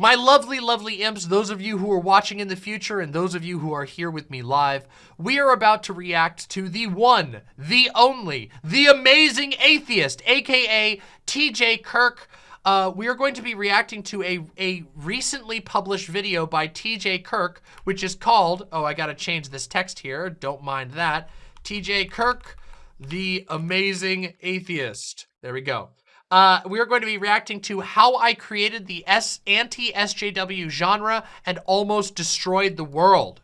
My lovely, lovely imps, those of you who are watching in the future and those of you who are here with me live, we are about to react to the one, the only, the amazing atheist, aka TJ Kirk. Uh, we are going to be reacting to a, a recently published video by TJ Kirk, which is called, oh, I gotta change this text here, don't mind that. TJ Kirk, the amazing atheist. There we go uh, we are going to be reacting to how I created the S anti-SJW genre and almost destroyed the world.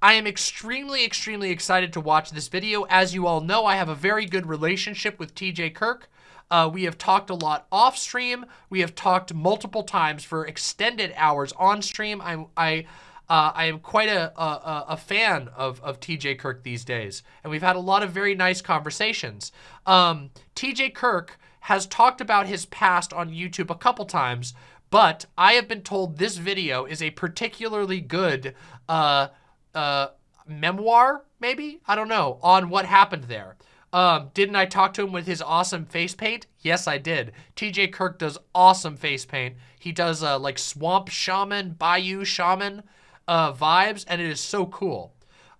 I am extremely, extremely excited to watch this video. As you all know, I have a very good relationship with TJ Kirk. Uh, we have talked a lot off stream. We have talked multiple times for extended hours on stream. I, I uh, I am quite a, a, a, fan of, of TJ Kirk these days, and we've had a lot of very nice conversations. Um, TJ Kirk has talked about his past on YouTube a couple times, but I have been told this video is a particularly good uh, uh, memoir, maybe? I don't know, on what happened there. Um, didn't I talk to him with his awesome face paint? Yes, I did. TJ Kirk does awesome face paint. He does uh, like swamp shaman, bayou shaman uh, vibes, and it is so cool.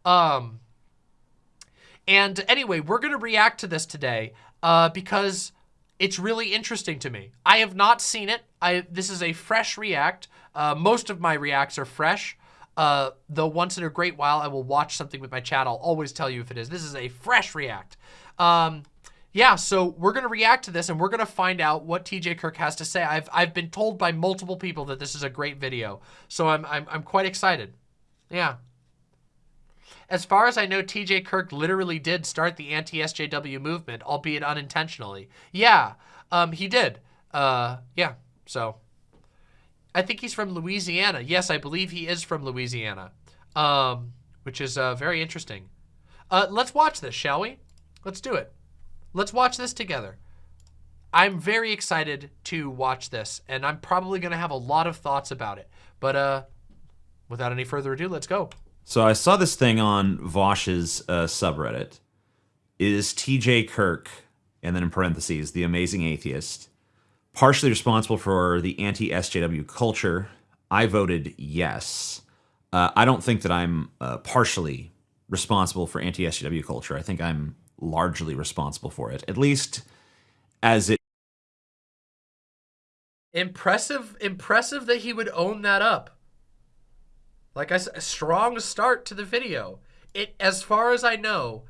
Um, and anyway, we're going to react to this today uh, because it's really interesting to me. I have not seen it. I This is a fresh react. Uh, most of my reacts are fresh. Uh, though once in a great while, I will watch something with my chat. I'll always tell you if it is. This is a fresh react. Um, yeah, so we're going to react to this and we're going to find out what TJ Kirk has to say. I've, I've been told by multiple people that this is a great video. So I'm, I'm, I'm quite excited. Yeah. As far as I know, TJ Kirk literally did start the anti-SJW movement, albeit unintentionally. Yeah, um, he did. Uh, yeah, so. I think he's from Louisiana. Yes, I believe he is from Louisiana, um, which is uh, very interesting. Uh, let's watch this, shall we? Let's do it. Let's watch this together. I'm very excited to watch this, and I'm probably going to have a lot of thoughts about it. But uh, without any further ado, let's go. So I saw this thing on Vaush's uh, subreddit. Is TJ Kirk, and then in parentheses, the amazing atheist, partially responsible for the anti-SJW culture? I voted yes. Uh, I don't think that I'm uh, partially responsible for anti-SJW culture. I think I'm largely responsible for it, at least as it. Impressive, impressive that he would own that up. Like I said, a strong start to the video. It, as far as I know,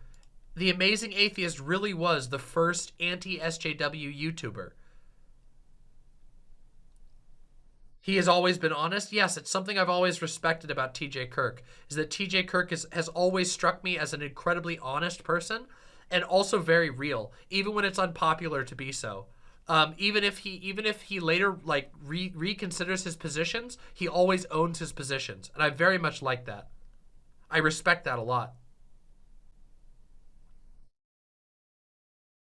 the Amazing Atheist really was the first anti-SJW YouTuber. He has always been honest. Yes, it's something I've always respected about TJ Kirk, is that TJ Kirk is, has always struck me as an incredibly honest person and also very real, even when it's unpopular to be so. Um, even if he even if he later like re reconsiders his positions, he always owns his positions, and I very much like that. I respect that a lot.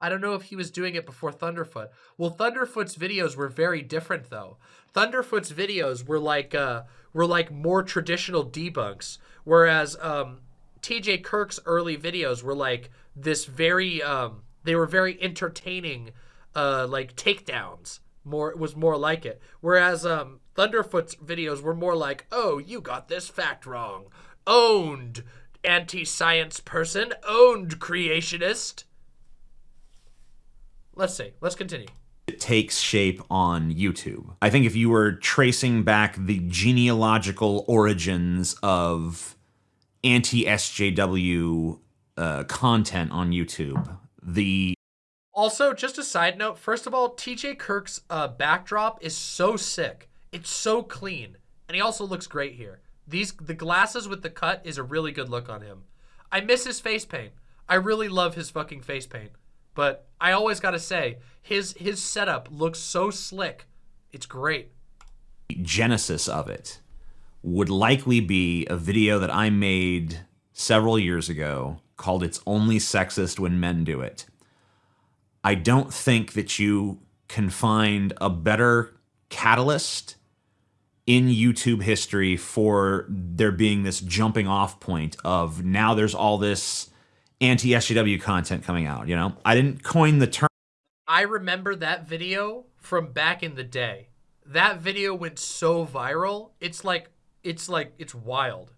I don't know if he was doing it before Thunderfoot. Well, Thunderfoot's videos were very different though. Thunderfoot's videos were like uh were like more traditional debunks, whereas um TJ Kirk's early videos were like this very um they were very entertaining uh like takedowns. More was more like it. Whereas um thunderfoot's videos were more like oh you got this fact wrong. Owned anti-science person. Owned creationist. Let's see. Let's continue. It takes shape on YouTube. I think if you were tracing back the genealogical origins of anti-SJW uh, content on YouTube. The also, just a side note, first of all, TJ Kirk's uh, backdrop is so sick. It's so clean. And he also looks great here. These The glasses with the cut is a really good look on him. I miss his face paint. I really love his fucking face paint. But I always gotta say, his his setup looks so slick. It's great. Genesis of it would likely be a video that I made several years ago called It's Only Sexist When Men Do It. I don't think that you can find a better catalyst in YouTube history for there being this jumping off point of now there's all this anti SJW content coming out, you know? I didn't coin the term. I remember that video from back in the day that video went so viral. It's like it's like it's wild.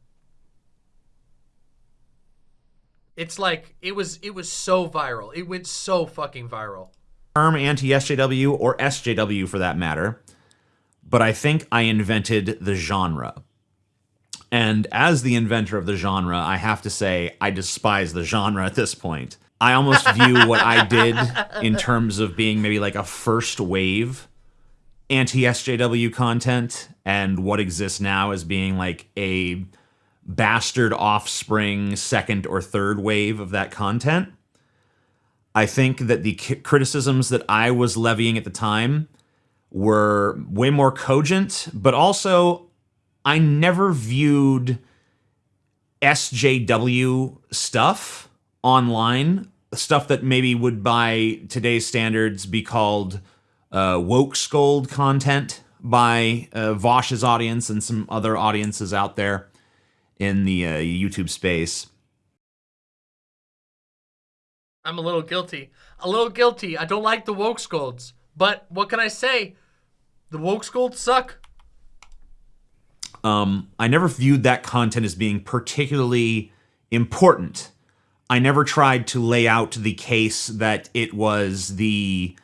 It's like it was it was so viral. It went so fucking viral. Term anti-SJW or SJW for that matter, but I think I invented the genre. And as the inventor of the genre, I have to say I despise the genre at this point. I almost view what I did in terms of being maybe like a first wave anti SJW content and what exists now as being like a bastard offspring second or third wave of that content. I think that the criticisms that I was levying at the time were way more cogent, but also I never viewed SJW stuff online, stuff that maybe would by today's standards be called uh, woke scold content by uh, Vaush's audience and some other audiences out there in the uh, YouTube space. I'm a little guilty. A little guilty. I don't like the woke scolds. But what can I say? The woke scolds suck. Um, I never viewed that content as being particularly important. I never tried to lay out the case that it was the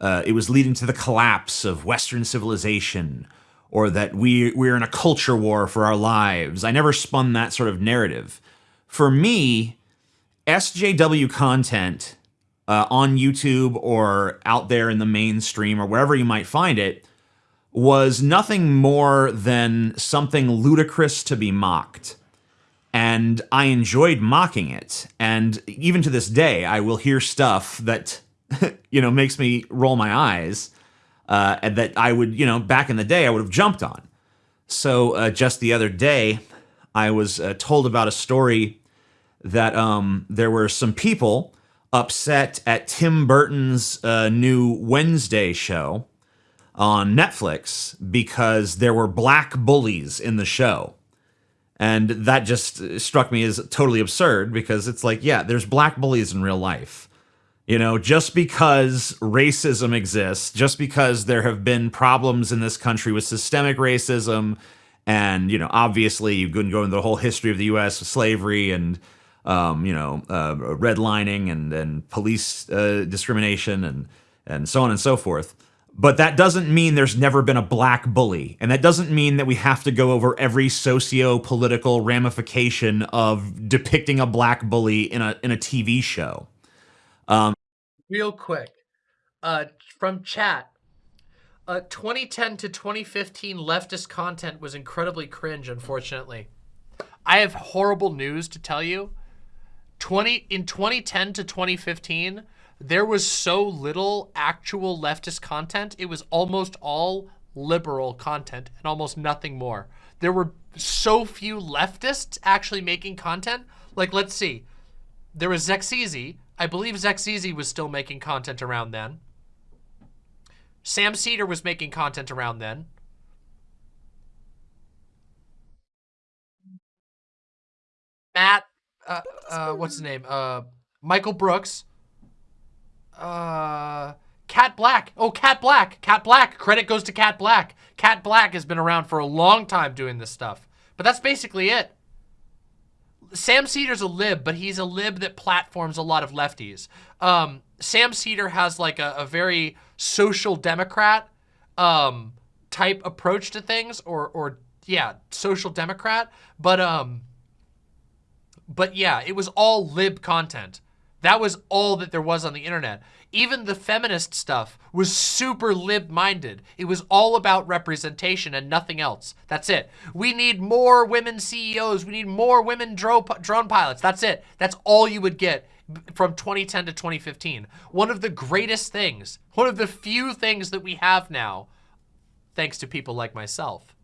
uh, it was leading to the collapse of Western civilization, or that we we're in a culture war for our lives. I never spun that sort of narrative. For me, SJW content uh, on YouTube or out there in the mainstream or wherever you might find it was nothing more than something ludicrous to be mocked. And I enjoyed mocking it. And even to this day, I will hear stuff that, you know, makes me roll my eyes. Uh, and that I would, you know, back in the day, I would have jumped on. So uh, just the other day, I was uh, told about a story that um, there were some people upset at Tim Burton's uh, new Wednesday show on Netflix because there were black bullies in the show. And that just struck me as totally absurd because it's like, yeah, there's black bullies in real life. You know, just because racism exists, just because there have been problems in this country with systemic racism, and, you know, obviously you can go into the whole history of the U.S. slavery and, um, you know, uh, redlining and, and police uh, discrimination and, and so on and so forth. But that doesn't mean there's never been a black bully. And that doesn't mean that we have to go over every socio political ramification of depicting a black bully in a, in a TV show. Um, Real quick, uh, from chat, uh, 2010 to 2015 leftist content was incredibly cringe, unfortunately. I have horrible news to tell you. 20 In 2010 to 2015, there was so little actual leftist content. It was almost all liberal content and almost nothing more. There were so few leftists actually making content. Like, let's see. There was Xexizy. I believe Xexizy was still making content around then. Sam Seder was making content around then. Matt, uh, uh, what's his name? Uh, Michael Brooks uh, Kat Blaque. Oh, Kat Blaque. Kat Blaque. Credit goes to Kat Blaque. Kat Blaque has been around for a long time doing this stuff. But that's basically it. Sam Seder's a lib, but he's a lib that platforms a lot of lefties. Um, Sam Seder has like a, a very social democrat um, type approach to things, or or yeah, social democrat. But um, but yeah, it was all lib content. That was all that there was on the internet. Even the feminist stuff was super lib-minded. It was all about representation and nothing else. That's it. We need more women CEOs. We need more women drone pilots. That's it. That's all you would get from 2010 to 2015. One of the greatest things, one of the few things that we have now, thanks to people like myself.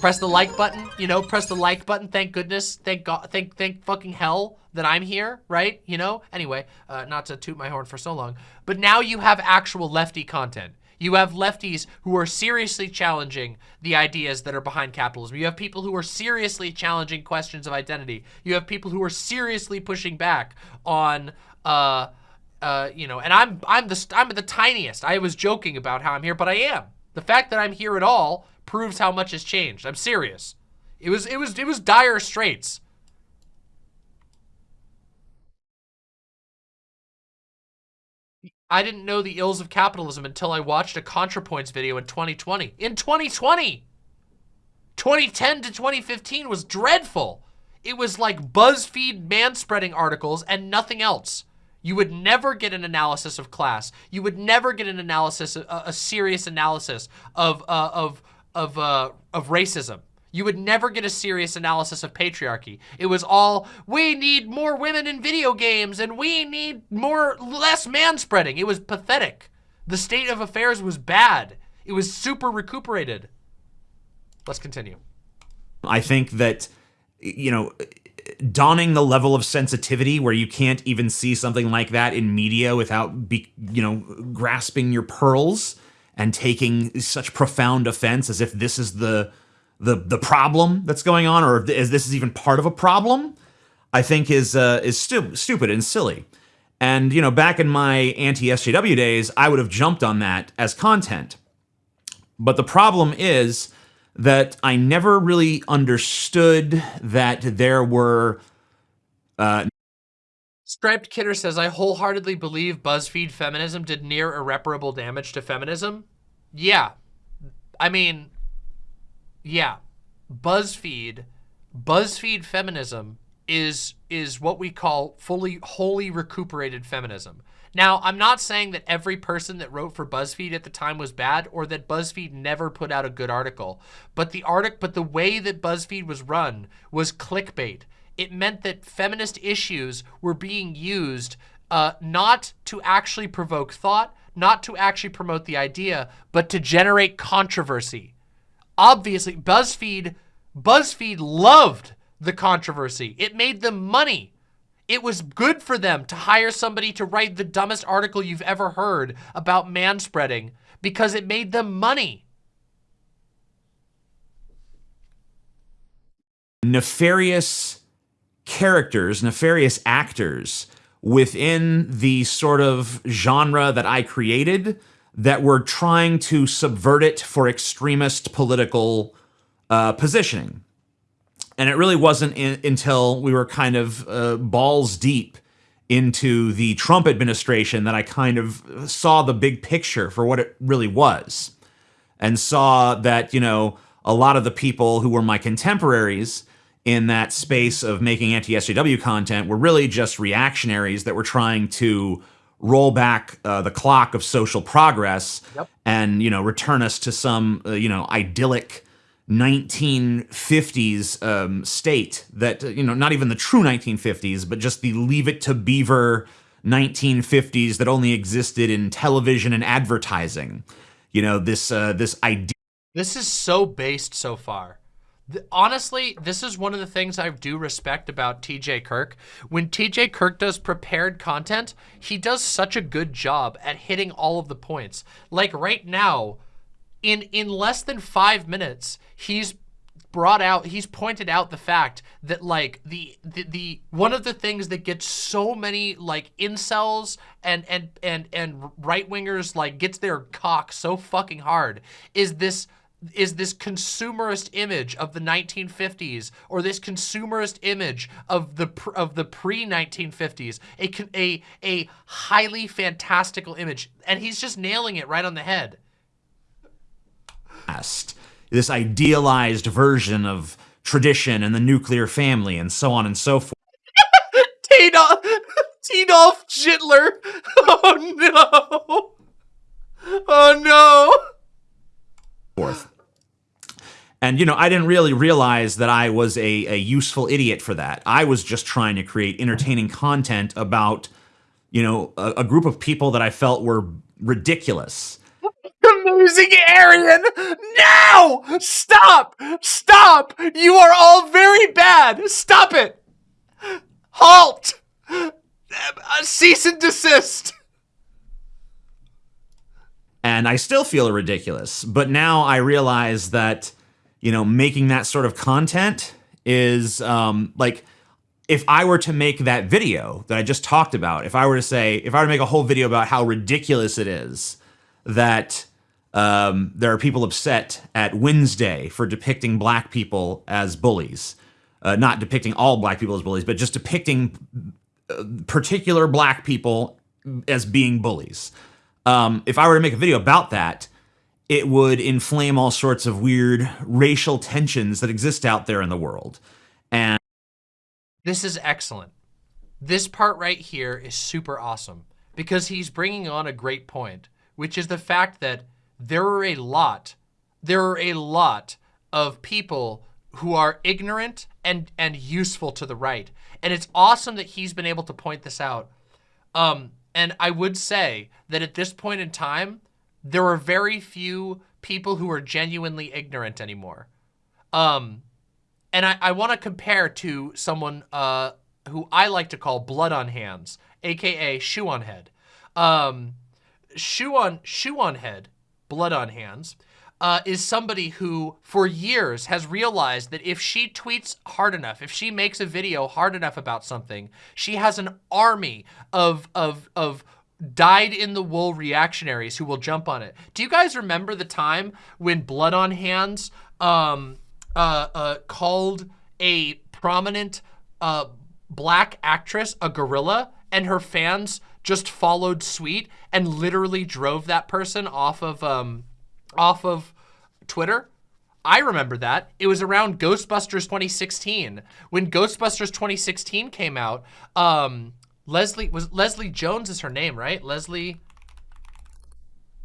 Press the like button, you know, press the like button. Thank goodness. Thank God. Thank, thank fucking hell that I'm here, right? You know? Anyway, uh, not to toot my horn for so long, but now you have actual lefty content. You have lefties who are seriously challenging the ideas that are behind capitalism. You have people who are seriously challenging questions of identity. You have people who are seriously pushing back on uh, uh, you know, and I'm I'm the I'm the tiniest. I was joking about how I'm here, but I am. The fact that I'm here at all proves how much has changed. I'm serious. It was it was it was dire straits. I didn't know the ills of capitalism until I watched a ContraPoints video in 2020. In 2020! 2010 to 2015 was dreadful. It was like BuzzFeed manspreading articles and nothing else. You would never get an analysis of class. You would never get an analysis, a, a serious analysis of uh, of of uh, of racism. You would never get a serious analysis of patriarchy. It was all, we need more women in video games and we need more, less manspreading. It was pathetic. The state of affairs was bad. It was super recuperated. Let's continue. I think that, you know, donning the level of sensitivity where you can't even see something like that in media without, be, you know, grasping your pearls and taking such profound offense as if this is the the the problem that's going on, or if this is even part of a problem, I think is uh, is stu stupid and silly. And you know, back in my anti-SJW days, I would have jumped on that as content. But the problem is that I never really understood that there were. Uh, Striped Kidder says, I wholeheartedly believe BuzzFeed feminism did near irreparable damage to feminism. Yeah. I mean, yeah. BuzzFeed, BuzzFeed feminism is is what we call fully wholly recuperated feminism. Now, I'm not saying that every person that wrote for BuzzFeed at the time was bad or that BuzzFeed never put out a good article, but the article but the way that BuzzFeed was run was clickbait. It meant that feminist issues were being used uh, not to actually provoke thought, not to actually promote the idea, but to generate controversy obviously BuzzFeed, BuzzFeed loved the controversy. It made them money. It was good for them to hire somebody to write the dumbest article you've ever heard about manspreading because it made them money. Nefarious characters, nefarious actors within the sort of genre that I created that were trying to subvert it for extremist political uh, positioning. And it really wasn't in, until we were kind of uh, balls deep into the Trump administration that I kind of saw the big picture for what it really was and saw that, you know, a lot of the people who were my contemporaries in that space of making anti-SJW content were really just reactionaries that were trying to roll back uh, the clock of social progress yep. and you know return us to some uh, you know idyllic 1950s um, state that you know not even the true 1950s but just the leave it to beaver 1950s that only existed in television and advertising you know this uh, this idea this is so based so far honestly, this is one of the things I do respect about TJ Kirk. When TJ Kirk does prepared content, he does such a good job at hitting all of the points. Like right now, in in less than five minutes, he's brought out he's pointed out the fact that like the, the the one of the things that gets so many like incels and and and and right-wingers like gets their cock so fucking hard is this is this consumerist image of the 1950s or this consumerist image of the of the pre-1950s a a a highly fantastical image. And he's just nailing it right on the head. This idealized version of tradition and the nuclear family and so on and so forth. Hitler oh no. Oh no. Forth. And, you know, I didn't really realize that I was a, a useful idiot for that. I was just trying to create entertaining content about, you know, a, a group of people that I felt were ridiculous. Amazing Arian! No! Stop! Stop! You are all very bad! Stop it! Halt! Uh, cease and desist! and I still feel ridiculous. But now I realize that, you know, making that sort of content is um, like if I were to make that video that I just talked about, if I were to say, if I were to make a whole video about how ridiculous it is that um, there are people upset at Wednesday for depicting black people as bullies, uh, not depicting all black people as bullies, but just depicting uh, particular black people as being bullies. Um, if I were to make a video about that, it would inflame all sorts of weird racial tensions that exist out there in the world. And this is excellent. This part right here is super awesome because he's bringing on a great point, which is the fact that there are a lot, there are a lot of people who are ignorant and, and useful to the right. And it's awesome that he's been able to point this out. Um, and I would say that at this point in time, there are very few people who are genuinely ignorant anymore. Um, and I, I want to compare to someone uh, who I like to call Blood on Hands, aka Shoe on Head. Um, Shoe on Shoe on Head, Blood on Hands, uh, is somebody who, for years, has realized that if she tweets hard enough, if she makes a video hard enough about something, she has an army of of of dyed in the wool reactionaries who will jump on it. Do you guys remember the time when Blood on Hands um, uh, uh, called a prominent uh, black actress a gorilla and her fans just followed suit and literally drove that person off of um, off of Twitter. I remember that. It was around Ghostbusters 2016. When Ghostbusters 2016 came out, um, Leslie was Leslie Jones is her name, right? Leslie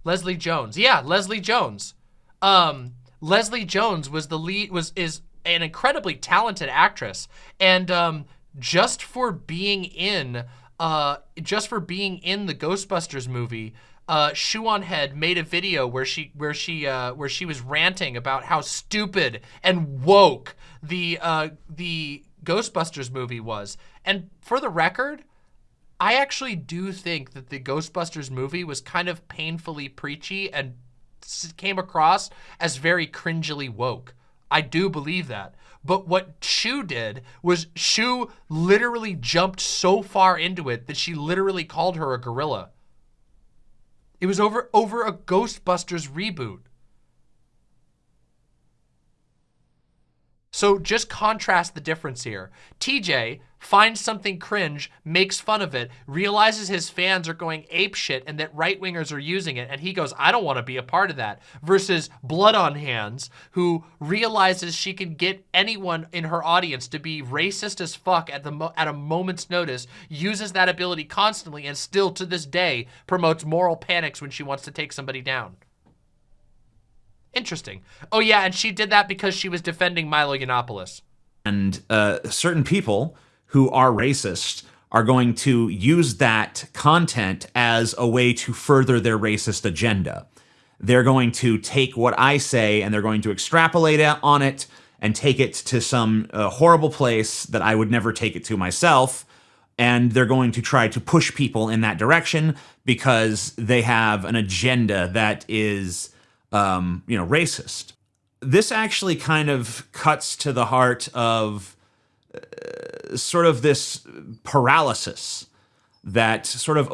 Leslie Jones. Yeah, Leslie Jones. Um, Leslie Jones was the lead, was is an incredibly talented actress. And um, just for being in, uh, just for being in the Ghostbusters movie, uh, on Head made a video where she where she uh, where she was ranting about how stupid and woke the uh, the Ghostbusters movie was. And for the record, I actually do think that the Ghostbusters movie was kind of painfully preachy and came across as very cringily woke. I do believe that. But what Shu did was Shu literally jumped so far into it that she literally called her a gorilla. It was over over a Ghostbusters reboot. So just contrast the difference here. TJ finds something cringe, makes fun of it, realizes his fans are going ape shit and that right-wingers are using it, and he goes, I don't want to be a part of that. Versus Blood on Hands, who realizes she can get anyone in her audience to be racist as fuck at, the at a moment's notice, uses that ability constantly, and still to this day promotes moral panics when she wants to take somebody down. Interesting. Oh yeah, and she did that because she was defending Milo Yiannopoulos. And uh, certain people who are racist are going to use that content as a way to further their racist agenda. They're going to take what I say and they're going to extrapolate on it and take it to some uh, horrible place that I would never take it to myself. And they're going to try to push people in that direction because they have an agenda that is um, you know, racist. This actually kind of cuts to the heart of uh, sort of this paralysis that sort of.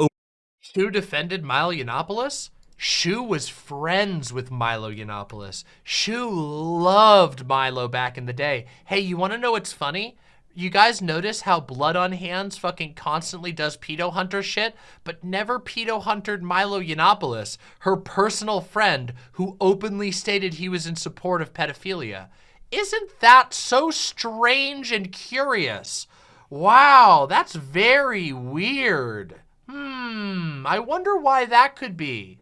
Who defended Milo Yiannopoulos? Shu was friends with Milo Yiannopoulos. Shu loved Milo back in the day. Hey, you want to know what's funny? You guys notice how Blood on Hands fucking constantly does pedo hunter shit, but never pedo huntered Milo Yiannopoulos, her personal friend who openly stated he was in support of pedophilia. Isn't that so strange and curious? Wow, that's very weird. Hmm, I wonder why that could be.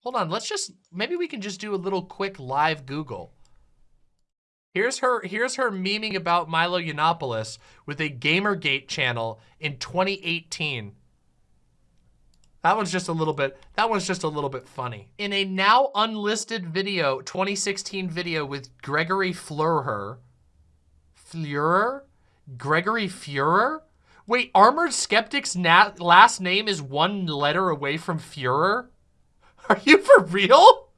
Hold on, let's just, maybe we can just do a little quick live Google. Here's her here's her memeing about Milo Yiannopoulos with a Gamergate channel in 2018. That one's just a little bit, that one's just a little bit funny. In a now unlisted video, 2016 video with Gregory Fleurer, Fleurer? Gregory Fuhrer? Wait, Armored Skeptic's last name is one letter away from Fuhrer? Are you for real?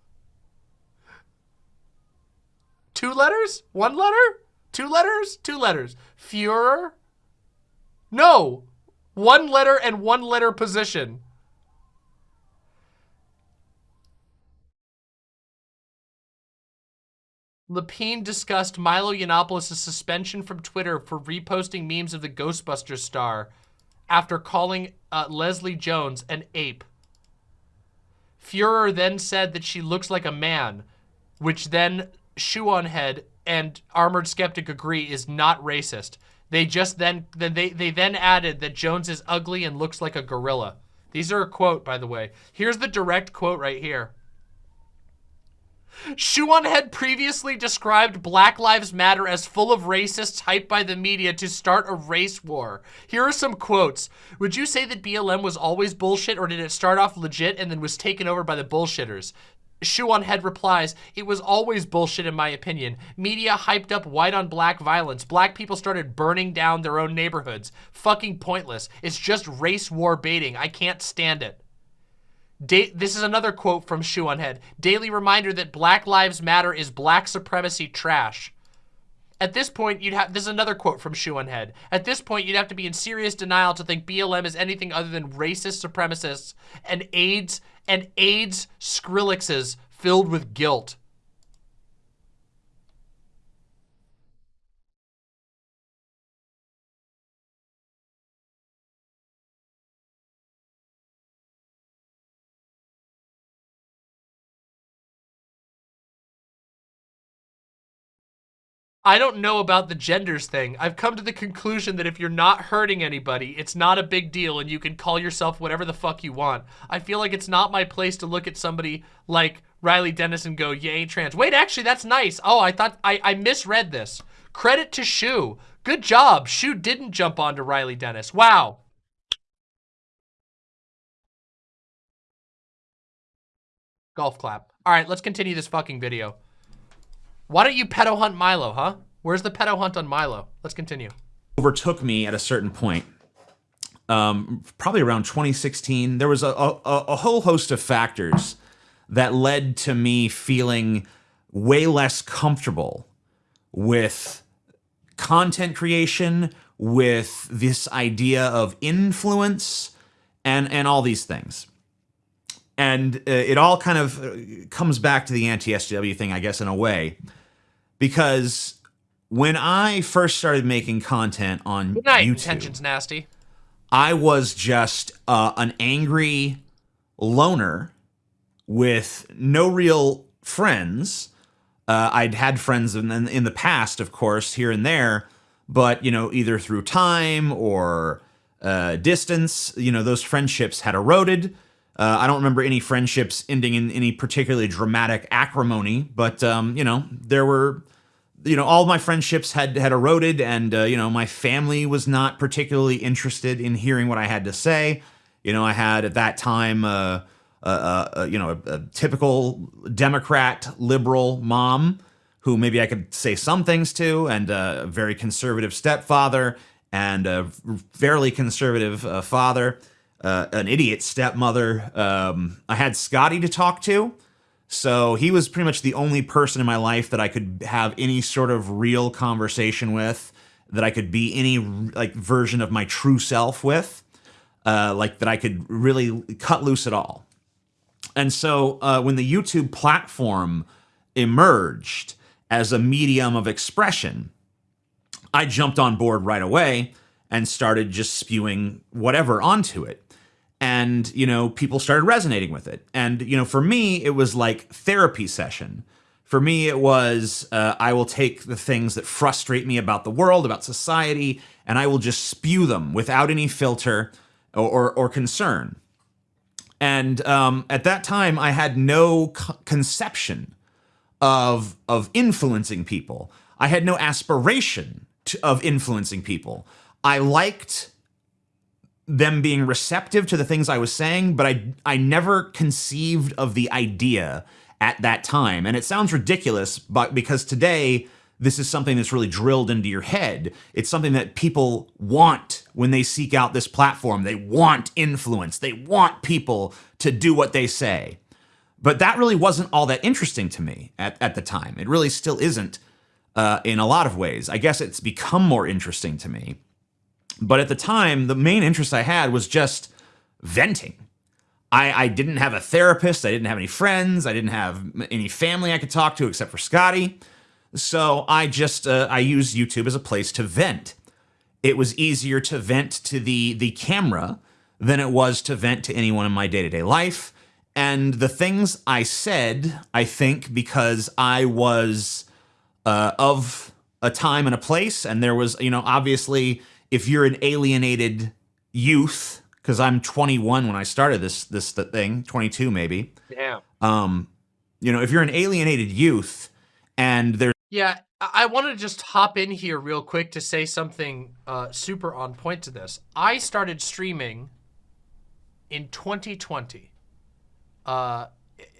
Two letters? One letter? Two letters? Two letters. Führer? No. One letter and one letter position. Lapine discussed Milo Yiannopoulos' suspension from Twitter for reposting memes of the Ghostbusters star after calling uh, Leslie Jones an ape. Führer then said that she looks like a man, which then Shoe on Head and Armored Skeptic agree is not racist. They just then, then they, they then added that Jones is ugly and looks like a gorilla. These are a quote, by the way. Here's the direct quote right here. Shoe on Head previously described Black Lives Matter as full of racists hyped by the media to start a race war. Here are some quotes. Would you say that BLM was always bullshit or did it start off legit and then was taken over by the bullshitters? Shoe on Head replies, it was always bullshit in my opinion. Media hyped up white on black violence. Black people started burning down their own neighborhoods. Fucking pointless. It's just race war baiting. I can't stand it. Da this is another quote from Shoe on Head. Daily reminder that Black Lives Matter is black supremacy trash. At this point, you'd have, this is another quote from Shoe on Head. At this point, you'd have to be in serious denial to think BLM is anything other than racist supremacists and AIDS, and AIDS Skrillexes filled with guilt. I don't know about the genders thing. I've come to the conclusion that if you're not hurting anybody, it's not a big deal and you can call yourself whatever the fuck you want. I feel like it's not my place to look at somebody like Riley Dennis and go, you ain't trans. Wait, actually, that's nice. Oh, I thought, I, I misread this. Credit to Shu. Good job. Shu didn't jump onto Riley Dennis. Wow. Golf clap. All right, let's continue this fucking video. Why don't you pedo hunt Milo, huh? Where's the pedo hunt on Milo? Let's continue. Overtook me at a certain point. Um, probably around 2016. There was a, a, a whole host of factors that led to me feeling way less comfortable with content creation, with this idea of influence, and, and all these things. And uh, it all kind of uh, comes back to the anti-SJW thing, I guess, in a way because when I first started making content on Good night. YouTube, Tension's nasty. I was just uh, an angry loner with no real friends. Uh, I'd had friends in, in the past, of course, here and there, but you know, either through time or uh, distance, you know, those friendships had eroded. Uh, I don't remember any friendships ending in any particularly dramatic acrimony, but um, you know, there were you know, all my friendships had had eroded, and uh, you know, my family was not particularly interested in hearing what I had to say. You know, I had at that time, uh, uh, uh you know, a, a, typical Democrat liberal mom who maybe I could say some things to, and a very conservative stepfather, and a fairly conservative uh, father, uh, an idiot stepmother. Um, I had Scotty to talk to. So he was pretty much the only person in my life that I could have any sort of real conversation with, that I could be any like version of my true self with, uh, like that I could really cut loose at all. And so uh, when the YouTube platform emerged as a medium of expression, I jumped on board right away and started just spewing whatever onto it and you know people started resonating with it. And you know for me it was like therapy session. For me it was uh, i will take the things that frustrate me about the world about society and i will just spew them without any filter or, or, or concern. And um, at that time i had no conception of of influencing people. I had no aspiration to, of influencing people. I liked them being receptive to the things I was saying, but I I never conceived of the idea at that time. And it sounds ridiculous, but because today this is something that's really drilled into your head. It's something that people want when they seek out this platform. They want influence. They want people to do what they say. But that really wasn't all that interesting to me at, at the time. It really still isn't. uh, in a lot of ways. I guess it's become more interesting to me. But at the time, the main interest I had was just venting. I, I didn't have a therapist. I didn't have any friends. I didn't have any family I could talk to except for Scotty. So I just uh, I used YouTube as a place to vent. It was easier to vent to the the camera than it was to vent to anyone in my day to day life. And the things I said, I think, because I was uh, of a time and a place, and there was, you know, obviously, if you're an alienated youth, because I'm 21 when I started this this thing, 22 maybe. Yeah. Um, you know, if you're an alienated youth, and there's yeah, I want to just hop in here real quick to say something uh, super on point to this. I started streaming in 2020. Uh,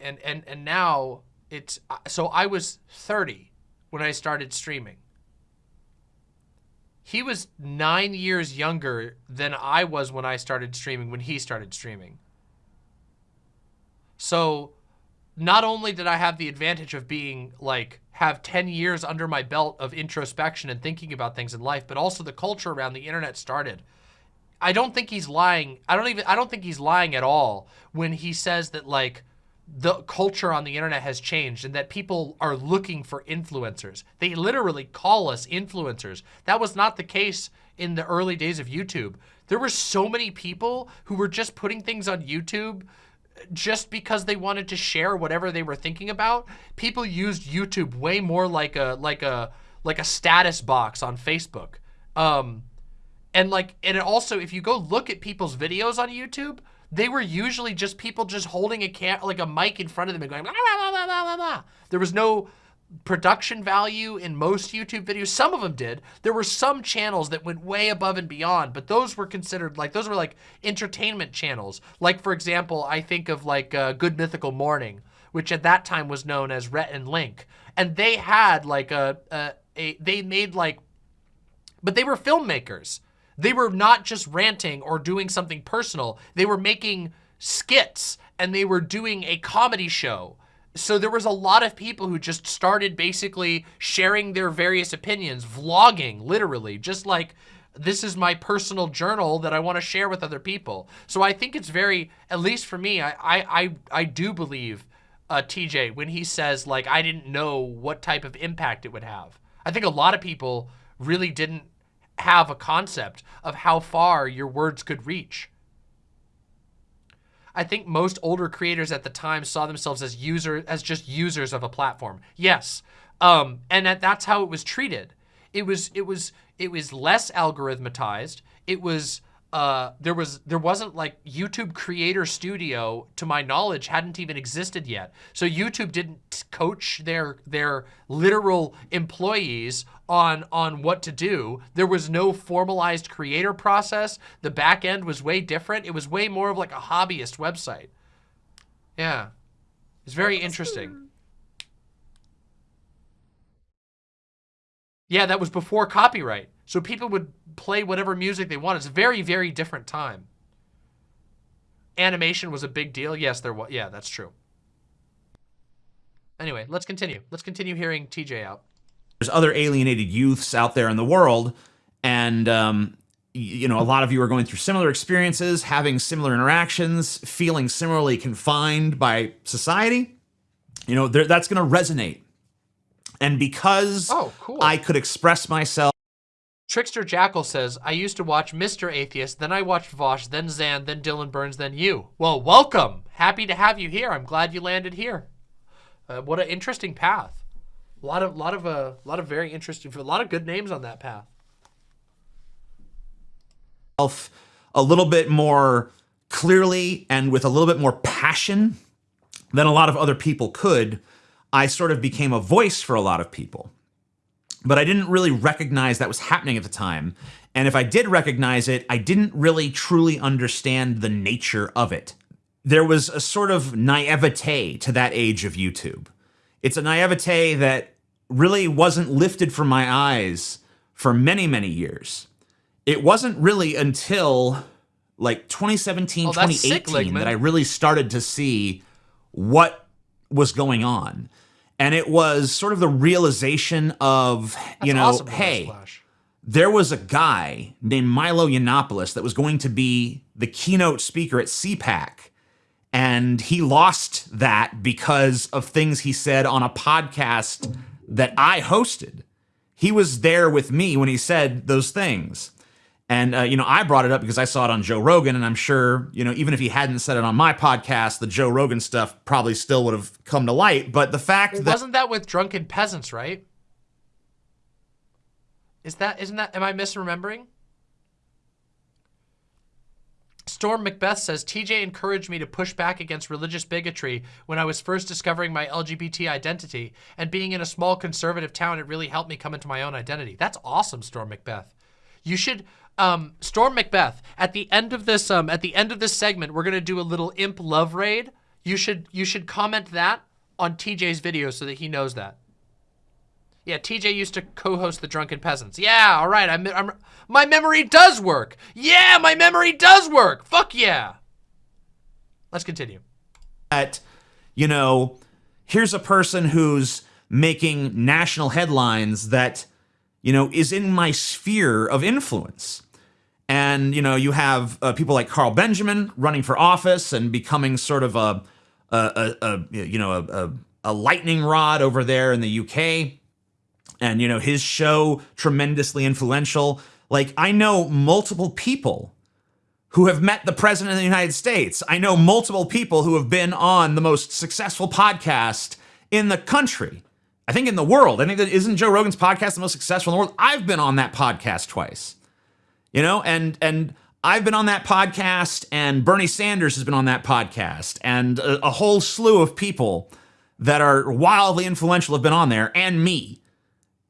and, and, and now it's, uh, so I was 30 when I started streaming. He was nine years younger than I was when I started streaming, when he started streaming. So not only did I have the advantage of being like, have 10 years under my belt of introspection and thinking about things in life, but also the culture around the internet started. I don't think he's lying. I don't even, I don't think he's lying at all when he says that like the culture on the internet has changed and that people are looking for influencers. They literally call us influencers. That was not the case in the early days of YouTube. There were so many people who were just putting things on YouTube just because they wanted to share whatever they were thinking about. People used YouTube way more like a like a like a status box on Facebook. Um, and like, and also, if you go look at people's videos on YouTube, they were usually just people just holding a cam like a mic in front of them and going, blah, blah, blah, blah, There was no production value in most YouTube videos. Some of them did. There were some channels that went way above and beyond, but those were considered like, those were like entertainment channels. Like, for example, I think of like uh, Good Mythical Morning, which at that time was known as Rhett and Link. And they had like a, a, a they made like, but they were filmmakers. They were not just ranting or doing something personal. They were making skits and they were doing a comedy show. So there was a lot of people who just started basically sharing their various opinions, vlogging, literally, just like this is my personal journal that I want to share with other people. So I think it's very, at least for me, I I I, I do believe uh, TJ when he says like I didn't know what type of impact it would have. I think a lot of people really didn't have a concept of how far your words could reach. I think most older creators at the time saw themselves as user as just users of a platform. Yes. Um, and that, that's how it was treated. It was it was it was less algorithmatized. It was uh, there was there wasn't like YouTube Creator Studio, to my knowledge, hadn't even existed yet. So YouTube didn't coach their their literal employees on on what to do. There was no formalized creator process. The back end was way different. It was way more of like a hobbyist website. Yeah, it's very interesting. Yeah, that was before copyright. So people would play whatever music they want. It's a very, very different time. Animation was a big deal. Yes, there was. Yeah, that's true. Anyway, let's continue. Let's continue hearing TJ out. There's other alienated youths out there in the world, and um, you know, a lot of you are going through similar experiences, having similar interactions, feeling similarly confined by society. You know, that's going to resonate. And because oh, cool. I could express myself Trickster Jackal says, I used to watch Mr. Atheist, then I watched Vaush, then Zan, then Dylan Burns, then you. Well, welcome. Happy to have you here. I'm glad you landed here. Uh, what an interesting path. A lot of, lot of, uh, lot of very interesting, a lot of good names on that path. A little bit more clearly and with a little bit more passion than a lot of other people could, I sort of became a voice for a lot of people but I didn't really recognize that was happening at the time. And if I did recognize it, I didn't really truly understand the nature of it. There was a sort of naivete to that age of YouTube. It's a naivete that really wasn't lifted from my eyes for many, many years. It wasn't really until like 2017, oh, 2018 sick, that I really started to see what was going on. And it was sort of the realization of, you know, awesome, hey, there was a guy named Milo Yiannopoulos that was going to be the keynote speaker at CPAC. And he lost that because of things he said on a podcast that I hosted. He was there with me when he said those things. And, uh, you know, I brought it up because I saw it on Joe Rogan. And I'm sure, you know, even if he hadn't said it on my podcast, the Joe Rogan stuff probably still would have come to light. But the fact that. Wasn't that with drunken peasants, right? Is that isn't that am I misremembering? Storm Macbeth says TJ encouraged me to push back against religious bigotry when I was first discovering my LGBT identity, and being in a small conservative town, it really helped me come into my own identity. That's awesome, Storm Macbeth. You should, um, Storm Macbeth. At the end of this, um, at the end of this segment, we're gonna do a little imp love raid. You should, you should comment that on TJ's video so that he knows that. Yeah, TJ used to co-host the Drunken Peasants. Yeah, all right. I'm, I'm, my memory does work. Yeah, my memory does work. Fuck yeah. Let's continue. that, you know, here's a person who's making national headlines that, you know, is in my sphere of influence. And, you know, you have uh, people like Carl Benjamin running for office and becoming sort of a, a, a, a you know, a, a, lightning rod over there in the UK. And, you know, his show, tremendously influential. Like, I know multiple people who have met the president of the United States. I know multiple people who have been on the most successful podcast in the country. I think in the world. I think that isn't Joe Rogan's podcast the most successful in the world. I've been on that podcast twice. You know, and and I've been on that podcast and Bernie Sanders has been on that podcast and a, a whole slew of people that are wildly influential have been on there and me.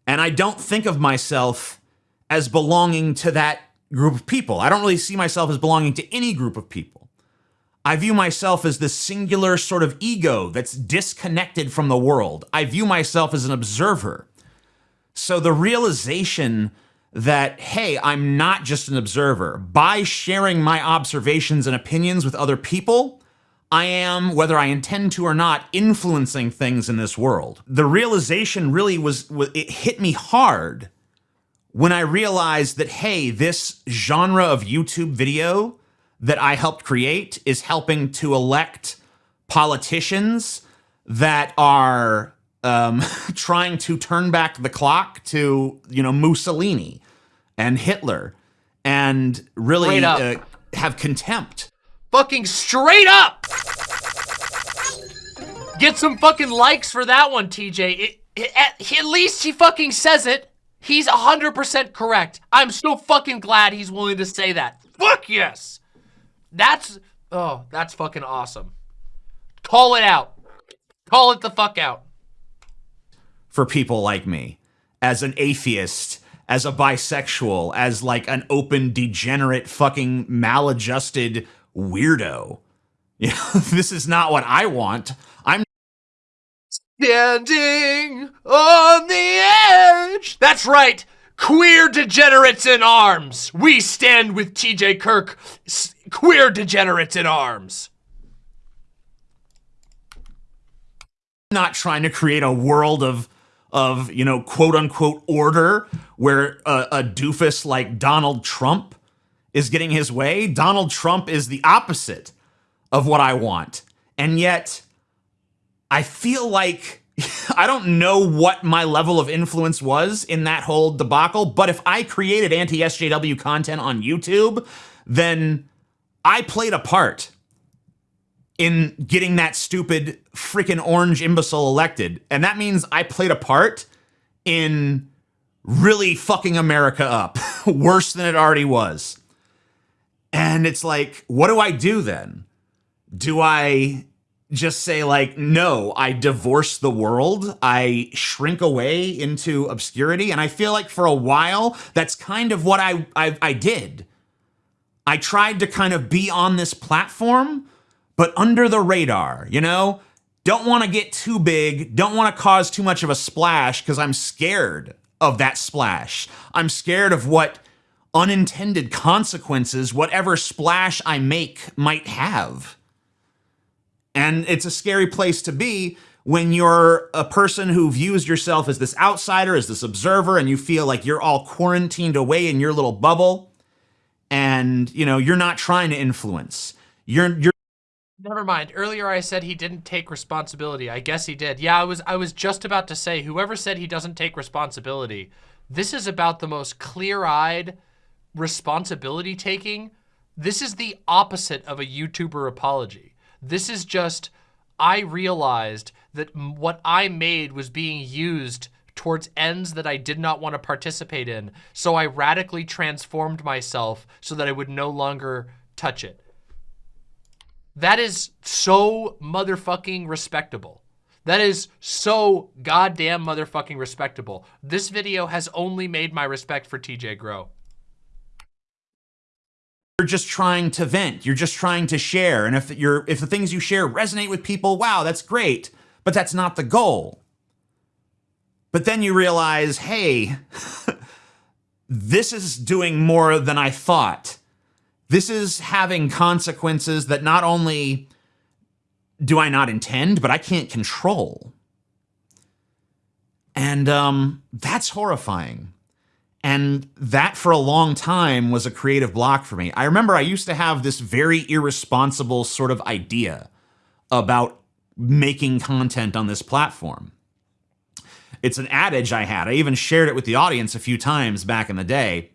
And I don't think of myself as belonging to that group of people. I don't really see myself as belonging to any group of people. I view myself as this singular sort of ego that's disconnected from the world. I view myself as an observer. So the realization that, hey, I'm not just an observer, by sharing my observations and opinions with other people, I am, whether I intend to or not, influencing things in this world. The realization really was, it hit me hard when I realized that, hey, this genre of YouTube video that I helped create is helping to elect politicians that are um, trying to turn back the clock to, you know, Mussolini and Hitler and really uh, have contempt Fucking straight up. Get some fucking likes for that one, TJ. It, it- at, at least he fucking says it. He's 100% correct. I'm so fucking glad he's willing to say that. Fuck yes. That's, oh, that's fucking awesome. Call it out. Call it the fuck out. for people like me as an atheist as a bisexual as like an open degenerate fucking maladjusted weirdo you know this is not what i want i'm Standing on the edge. That's right. Queer degenerates in arms. We stand with TJ Kirk. Queer degenerates in arms. not trying to create a world of of you know quote unquote order where a, a doofus like donald trump is getting his way donald trump is the opposite of what i want. And yet I feel like I don't know what my level of influence was in that whole debacle, but if I created anti SJW content on YouTube, then I played a part in getting that stupid freaking orange imbecile elected. And that means I played a part in really fucking America up worse than it already was. And it's like, what do I do then? Do I just say like no i divorce the world i shrink away into obscurity and i feel like for a while that's kind of what i i, I did i tried to kind of be on this platform but under the radar you know? Don't want to get too big don't want to cause too much of a splash because i'm scared of that splash. I'm scared of what unintended consequences whatever splash i make might have. And it's a scary place to be when you're a person who views yourself as this outsider, as this observer, and you feel like you're all quarantined away in your little bubble, and you know you're not trying to influence. You're you're Never mind. Earlier I said he didn't take responsibility. I guess he did. Yeah, I was I was just about to say whoever said he doesn't take responsibility. This is about the most clear-eyed responsibility taking. This is the opposite of a YouTuber apology. This is just I realized that what I made was being used towards ends that I did not want to participate in. So I radically transformed myself so that I would no longer touch it. That is so motherfucking respectable. That is so goddamn motherfucking respectable. This video has only made my respect for TJ grow. You're just trying to vent. You're just trying to share. And if you're if the things you share resonate with people, wow, that's great. But that's not the goal. But then you realize, hey, this is doing more than I thought. This is having consequences that not only do I not intend, but I can't control. And um, that's horrifying. And that for a long time was a creative block for me. I remember I used to have this very irresponsible sort of idea about making content on this platform. It's an adage I had. I even shared it with the audience a few times back in the day.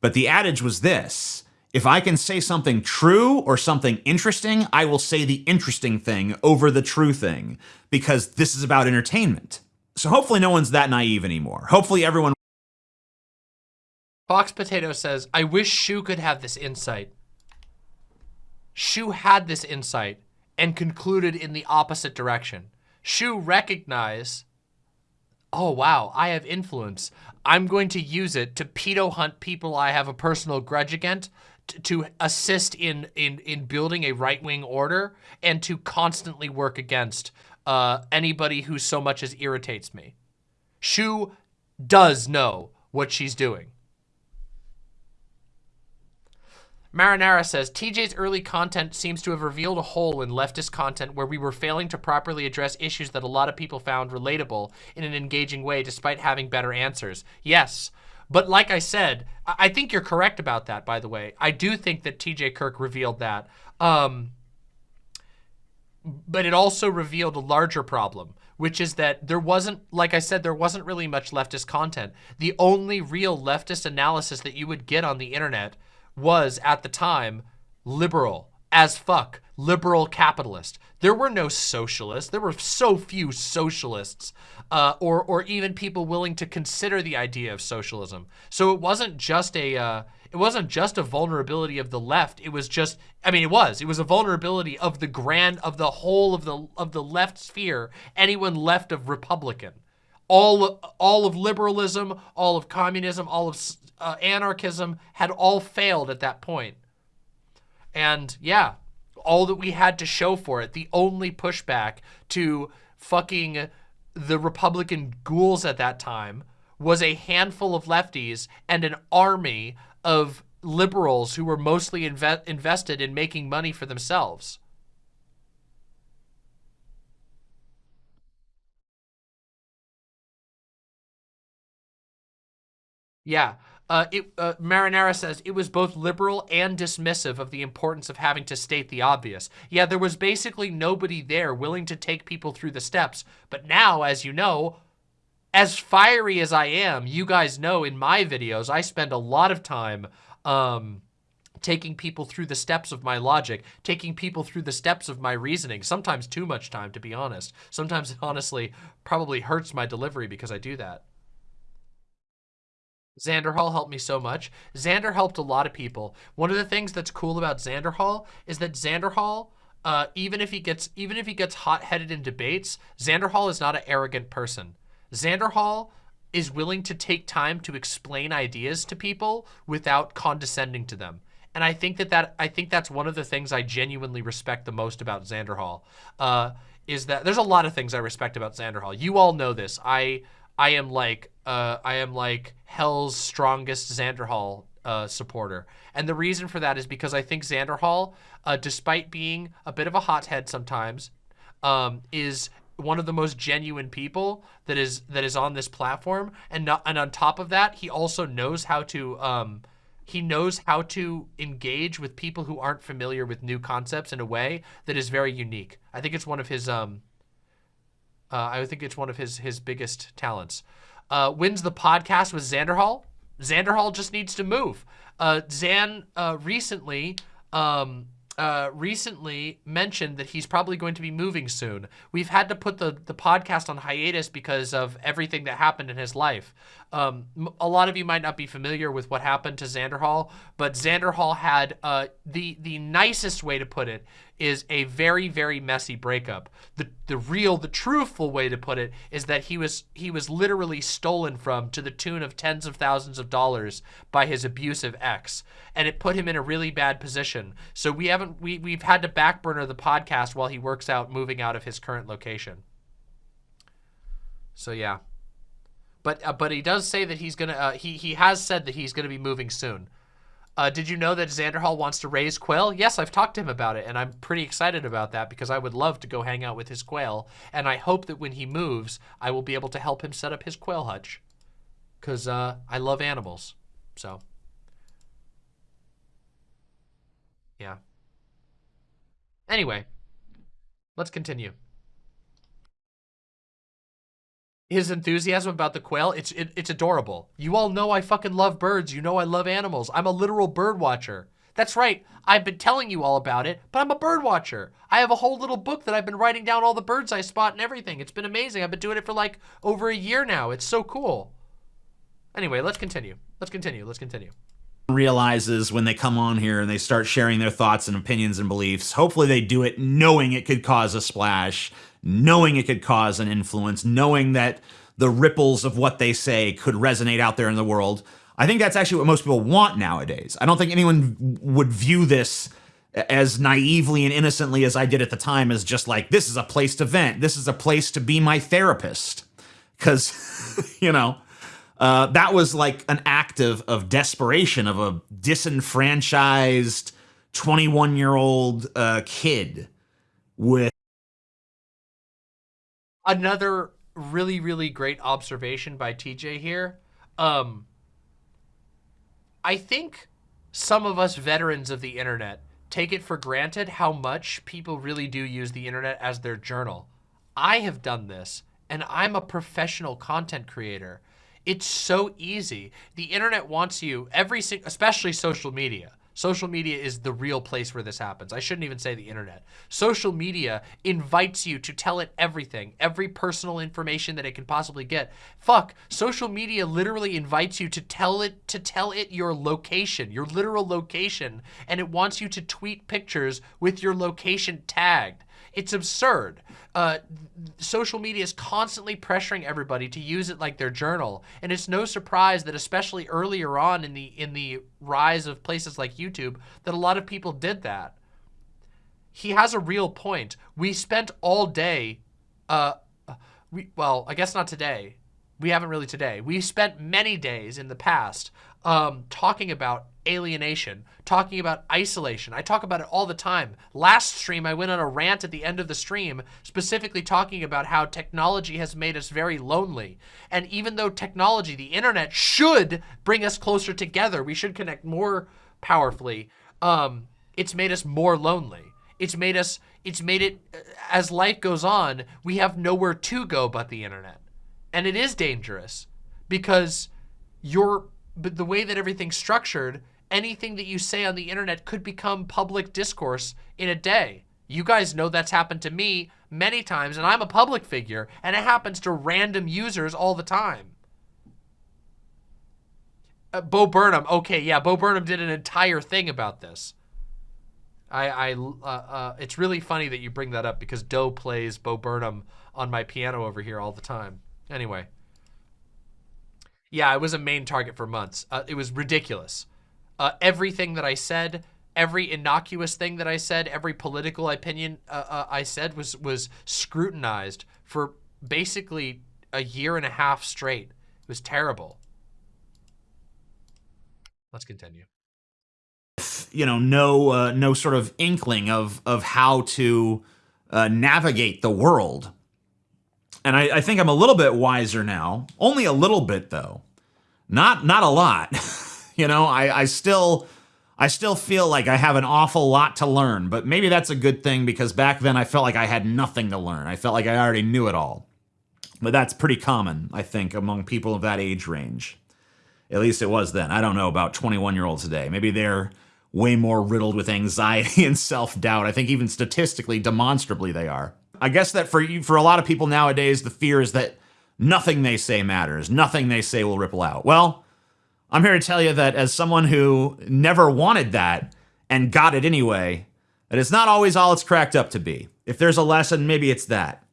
But the adage was this if I can say something true or something interesting, I will say the interesting thing over the true thing because this is about entertainment. So hopefully no one's that naive anymore. Hopefully everyone Fox Potato says, I wish Shoe could have this insight. Shoe had this insight and concluded in the opposite direction. Shoe recognized, oh wow, I have influence. I'm going to use it to pedo hunt people I have a personal grudge against to assist in in in building a right wing order and to constantly work against uh, anybody who so much as irritates me. Shoe does know what she's doing. Marinara says, TJ's early content seems to have revealed a hole in leftist content where we were failing to properly address issues that a lot of people found relatable in an engaging way despite having better answers. Yes, but like I said, I think you're correct about that, by the way. I do think that TJ Kirk revealed that. Um, but it also revealed a larger problem, which is that there wasn't, like I said, there wasn't really much leftist content. The only real leftist analysis that you would get on the internet was, at the time, liberal as fuck, liberal capitalist. There were no socialists. There were so few socialists uh, or, or even people willing to consider the idea of socialism. So it wasn't just a, uh, it wasn't just a vulnerability of the left. It was just, I mean, it was, it was a vulnerability of the grand, of the whole of the, of the left sphere, anyone left of Republican. All, all of liberalism, all of communism, all of uh, anarchism had all failed at that point. And yeah, all that we had to show for it, the only pushback to fucking the Republican ghouls at that time was a handful of lefties and an army of liberals who were mostly inve invested in making money for themselves. Yeah, uh, it, uh, Marinara says, it was both liberal and dismissive of the importance of having to state the obvious. Yeah, there was basically nobody there willing to take people through the steps. But now, as you know, as fiery as I am, you guys know in my videos, I spend a lot of time um, taking people through the steps of my logic, taking people through the steps of my reasoning, sometimes too much time, to be honest. Sometimes it honestly probably hurts my delivery because I do that. Xander Hall helped me so much. Xander helped a lot of people. One of the things that's cool about Xander Hall is that Xander Hall, uh, even if he gets even if he gets hot-headed in debates, Xander Hall is not an arrogant person. Xander Hall is willing to take time to explain ideas to people without condescending to them. And I think that, that I think that's one of the things I genuinely respect the most about Xander Hall. Uh, is that there's a lot of things I respect about Xander Hall. You all know this. I I am like uh, I am like hell's strongest Xander Hall uh, supporter. And the reason for that is because I think Xander Hall, uh, despite being a bit of a hothead sometimes, um, is one of the most genuine people that is that is on this platform, and not, and on top of that, he also knows how to um, he knows how to engage with people who aren't familiar with new concepts in a way that is very unique. I think it's one of his um, uh, I think it's one of his his biggest talents. Uh, wins the podcast with Xander Hall. Xander Hall just needs to move. Uh, Zan uh, recently um, uh, recently mentioned that he's probably going to be moving soon. We've had to put the, the podcast on hiatus because of everything that happened in his life. Um, a lot of you might not be familiar with what happened to Xander Hall, but Xander Hall had uh, the the nicest way to put it is a very very messy breakup. The the real the truthful way to put it is that he was he was literally stolen from to the tune of tens of thousands of dollars by his abusive ex, and it put him in a really bad position. So we haven't we we've had to backburner the podcast while he works out moving out of his current location. So yeah. But uh, but he does say that he's gonna. Uh, he he has said that he's gonna be moving soon. Uh, did you know that Xander Hall wants to raise quail? Yes, I've talked to him about it, and I'm pretty excited about that because I would love to go hang out with his quail, and I hope that when he moves, I will be able to help him set up his quail hutch, because uh, I love animals. So, yeah. Anyway, let's continue his enthusiasm about the quail, it's it, it's adorable. You all know I fucking love birds. You know I love animals. I'm a literal bird watcher. That's right. I've been telling you all about it, but I'm a bird watcher. I have a whole little book that I've been writing down all the birds I spot and everything. It's been amazing. I've been doing it for like over a year now. It's so cool. Anyway, let's continue. Let's continue. Let's continue realizes when they come on here and they start sharing their thoughts and opinions and beliefs. Hopefully they do it knowing it could cause a splash, knowing it could cause an influence, knowing that the ripples of what they say could resonate out there in the world. I think that's actually what most people want nowadays. I don't think anyone would view this as naively and innocently as I did at the time as just like, this is a place to vent. This is a place to be my therapist. Because, you know, uh, that was like an act of, of desperation of a disenfranchised 21 year old uh, kid with another really really great observation by TJ here. Um, I think some of us veterans of the internet take it for granted how much people really do use the internet as their journal. I have done this and I'm a professional content creator. It's so easy. The internet wants you every especially social media. Social media is the real place where this happens. I shouldn't even say the internet. Social media invites you to tell it everything, every personal information that it can possibly get. Fuck, social media literally invites you to tell it to tell it your location, your literal location, and it wants you to tweet pictures with your location tagged. It's absurd. Uh, social media is constantly pressuring everybody to use it like their journal, and it's no surprise that especially earlier on in the in the rise of places like YouTube, that a lot of people did that. He has a real point. We spent all day, uh, we well, I guess not today. We haven't really today. We've spent many days in the past um, talking about alienation, talking about isolation. I talk about it all the time. Last stream, I went on a rant at the end of the stream, specifically talking about how technology has made us very lonely. And even though technology, the internet, should bring us closer together, we should connect more powerfully, um, it's made us more lonely. It's made us, it's made it, uh, as life goes on, we have nowhere to go but the internet. And it is dangerous because you're, but the way that everything's structured, anything that you say on the internet could become public discourse in a day. You guys know that's happened to me many times, and I'm a public figure, and it happens to random users all the time. Uh, Bo Burnham, okay, yeah, Bo Burnham did an entire thing about this. I, I, uh, uh, it's really funny that you bring that up because Doe plays Bo Burnham on my piano over here all the time. Anyway. Yeah, I was a main target for months. Uh, it was ridiculous uh, everything that I said, every innocuous thing that I said, every political opinion uh, uh, I said was was scrutinized for basically a year and a half straight. It was terrible. Let's continue. You know, no uh, no sort of inkling of of how to uh, navigate the world. And I, I think I'm a little bit wiser now. Only a little bit though. Not not a lot. you know, I, I still I still feel like I have an awful lot to learn, but maybe that's a good thing because back then I felt like I had nothing to learn. I felt like I already knew it all. But that's pretty common, I think, among people of that age range. At least it was then. I don't know about 21 year olds today. Maybe they're way more riddled with anxiety and self doubt. I think even statistically, demonstrably, they are. I guess that for you, for a lot of people nowadays, the fear is that nothing they say matters, nothing they say will ripple out. Well, I'm here to tell you that as someone who never wanted that and got it anyway, that it's not always all it's cracked up to be. If there's a lesson, maybe it's that.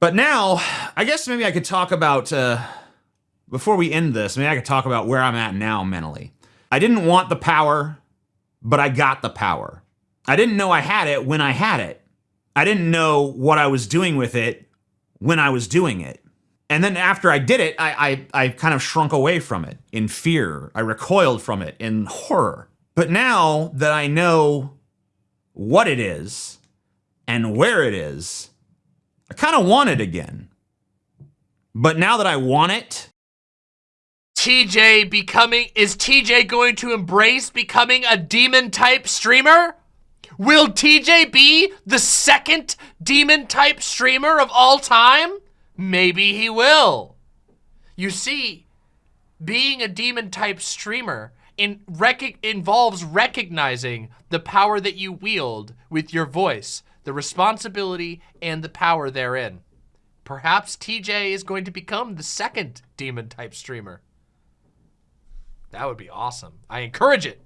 But now, I guess maybe I could talk about, uh, before we end this, maybe I could talk about where I'm at now mentally. I didn't want the power, but I got the power. I didn't know I had it when I had it. I didn't know what I was doing with it when I was doing it. And then after I did it, I, I, I kind of shrunk away from it in fear. I recoiled from it in horror. But now that I know what it is and where it is, I kind of want it again. But now that I want it, TJ becoming is TJ going to embrace becoming a demon type streamer? Will TJ be the second demon type streamer of all time? Maybe he will. You see, being a demon type streamer in rec involves recognizing the power that you wield with your voice the responsibility, and the power therein. Perhaps TJ is going to become the second demon type streamer. That would be awesome. I encourage it.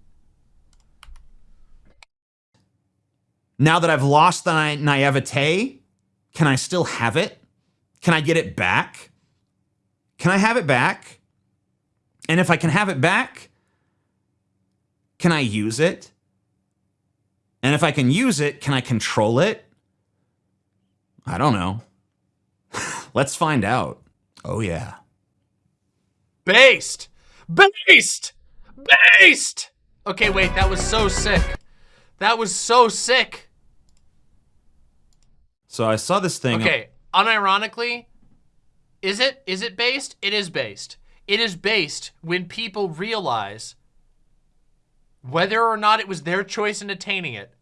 Now that I've lost the na naivete, can I still have it? Can I get it back? Can I have it back? And if I can have it back, can I use it? And if I can use it, can I control it? I don't know. Let's find out. Oh, yeah. Based! Based! Based! Okay, wait, that was so sick. That was so sick. So I saw this thing. Okay, unironically, is it is it based? It is based. It is based when people realize whether or not it was their choice in attaining it,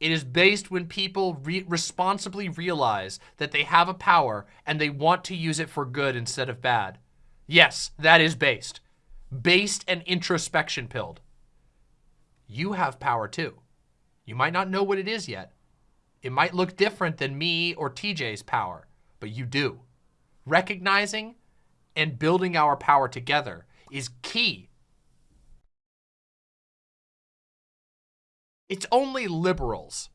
it is based when people re responsibly realize that they have a power and they want to use it for good instead of bad. Yes, that is based. Based and introspection pilled. You have power too. You might not know what it is yet. It might look different than me or TJ's power, but you do. Recognizing and building our power together is key it's only liberals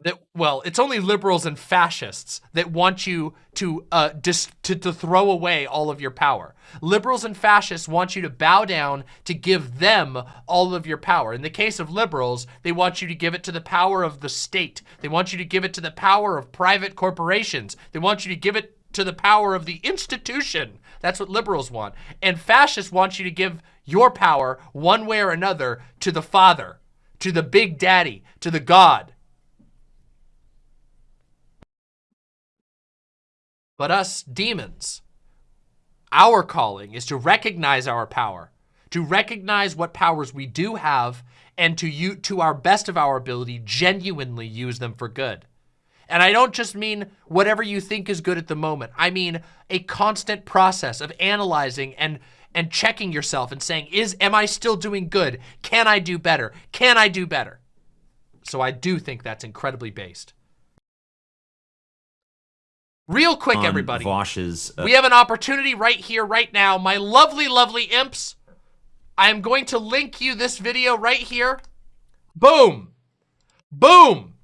that well it's only liberals and fascists that want you to uh dis to, to throw away all of your power. Liberals and fascists want you to bow down to give them all of your power. In the case of liberals they want you to give it to the power of the state. They want you to give it to the power of private corporations. They want you to give it to the power of the institution. That's what liberals want. And fascists want you to give your power one way or another to the father to the big daddy, to the God. But us demons, our calling is to recognize our power, to recognize what powers we do have, and to, you, to our best of our ability, genuinely use them for good. And I don't just mean whatever you think is good at the moment. I mean a constant process of analyzing and and checking yourself and saying, is, am I still doing good? Can I do better? Can I do better? So I do think that's incredibly based. Real quick, everybody. Vaush's, uh we have an opportunity right here, right now. My lovely, lovely imps. I am going to link you this video right here. Boom. Boom.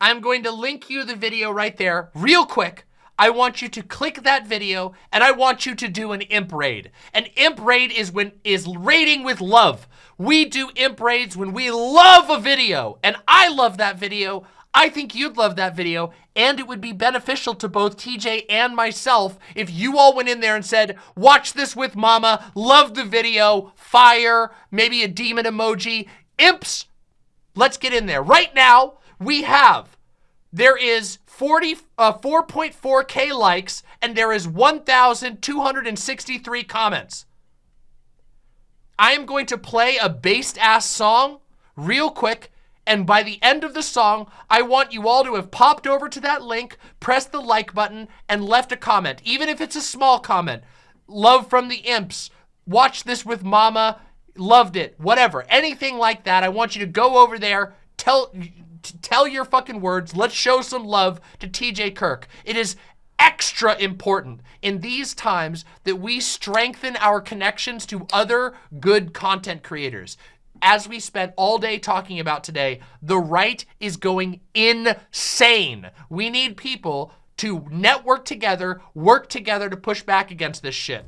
I'm going to link you the video right there real quick. I want you to click that video and I want you to do an imp raid. An imp raid is when is raiding with love. We do imp raids when we love a video and I love that video. I think you'd love that video and it would be beneficial to both TJ and myself if you all went in there and said, watch this with mama, love the video, fire, maybe a demon emoji, imps. Let's get in there. Right now, we have there is 40, uh, 4.4k likes, and there is 1,263 comments. I am going to play a based ass song real quick. And by the end of the song, I want you all to have popped over to that link, pressed the like button, and left a comment. Even if it's a small comment. Love from the imps. Watch this with mama. Loved it. Whatever. Anything like that. I want you to go over there. Tell tell your fucking words. Let's show some love to TJ Kirk. It is extra important in these times that we strengthen our connections to other good content creators. As we spent all day talking about today, the right is going insane. We need people to network together, work together to push back against this shit.